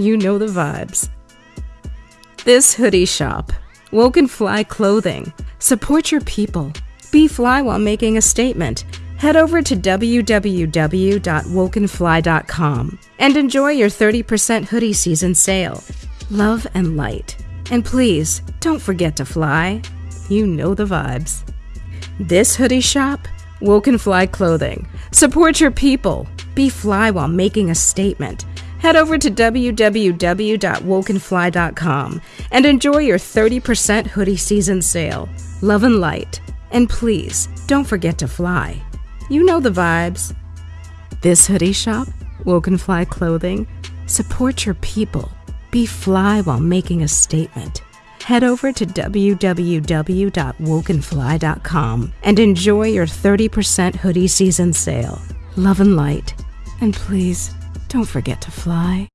You know the vibes. This hoodie shop, Woken Fly Clothing. Support your people. Be fly while making a statement. Head over to www.wokenfly.com and enjoy your 30% hoodie season sale. Love and light. And please, don't forget to fly. You know the vibes. This hoodie shop, Woken Fly Clothing. Support your people. Be fly while making a statement. Head over to www.wokenfly.com and enjoy your 30% hoodie season sale. Love and light. And please, don't forget to fly. You know the vibes. This hoodie shop, Woken Fly Clothing, support your people. Be fly while making a statement. Head over to www.wokenfly.com and enjoy your 30% hoodie season sale. Love and light. And please, don't forget to fly.